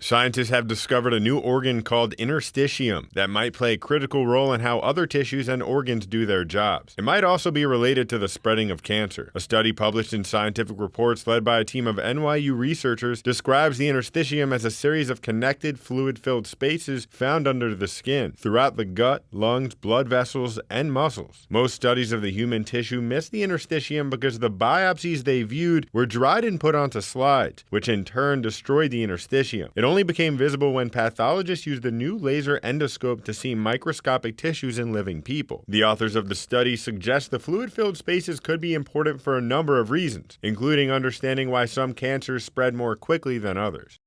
Scientists have discovered a new organ called interstitium that might play a critical role in how other tissues and organs do their jobs. It might also be related to the spreading of cancer. A study published in Scientific Reports led by a team of NYU researchers describes the interstitium as a series of connected fluid-filled spaces found under the skin, throughout the gut, lungs, blood vessels, and muscles. Most studies of the human tissue miss the interstitium because the biopsies they viewed were dried and put onto slides, which in turn destroyed the interstitium. It only became visible when pathologists used a new laser endoscope to see microscopic tissues in living people. The authors of the study suggest the fluid filled spaces could be important for a number of reasons, including understanding why some cancers spread more quickly than others.